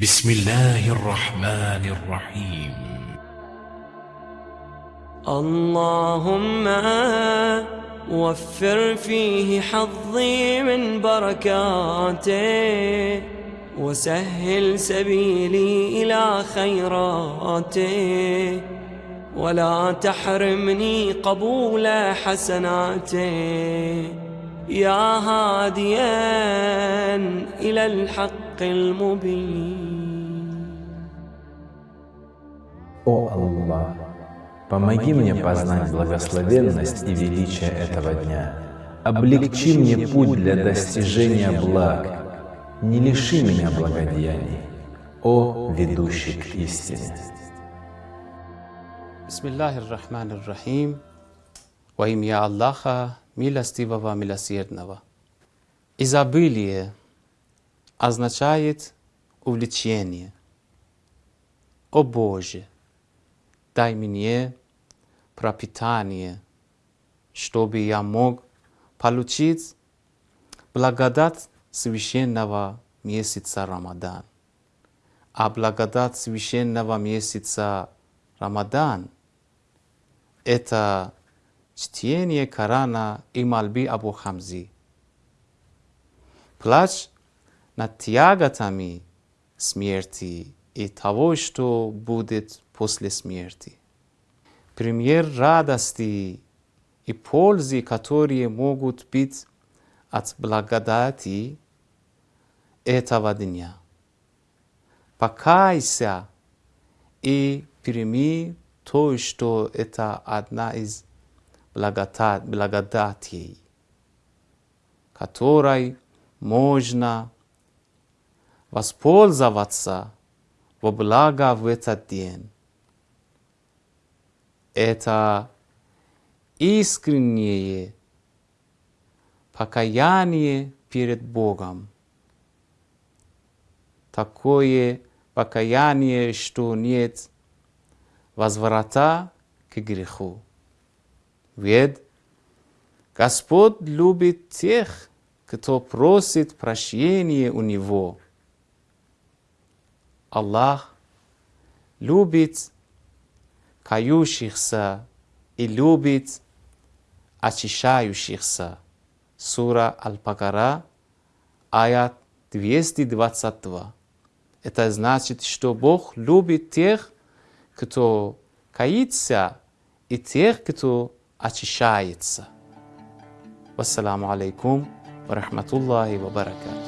بسم الله الرحمن الرحيم. اللهم وفر فيه حظي من بركاته وسهل سبيلي إلى خيراته. ولا تحرمني قبول حسناته. يا هاديا إلى الحق المبين О Аллах, помоги мне познать благословенность и величие этого дня. Облегчи мне путь для достижения благ. Не лиши меня благодеяний, о ведущий к истине. Bismillahir Rahmanir Rahim. Во имя Аллаха, милостивого, милосердного. Изобилие означает увлечение. О Боже, дай мне пропитание, чтобы я мог получить благодать священного месяца Рамадан. А благодать священного месяца Рамадан – это чтение Корана и мольбы Абу Хамзи. Плач над тяготами смерти и того, что будет после смерти. Пример радости и пользы, которые могут быть от благодати этого дня. Покайся и прими то, что это одна из благодат, благодатей, которой можно воспользоваться во благо в этот день. Это искреннее покаяние перед Богом. Такое покаяние, что нет возврата к греху. Ведь Господь любит тех, кто просит прощения у Него. Аллах любит кающихся и любит очищающихся. Сура Аль-Бакара, аят 222. Это значит, что Бог любит тех, кто каится, и тех, кто очищается. Вассаламу алейкум рахматуллахи ва баракатуh.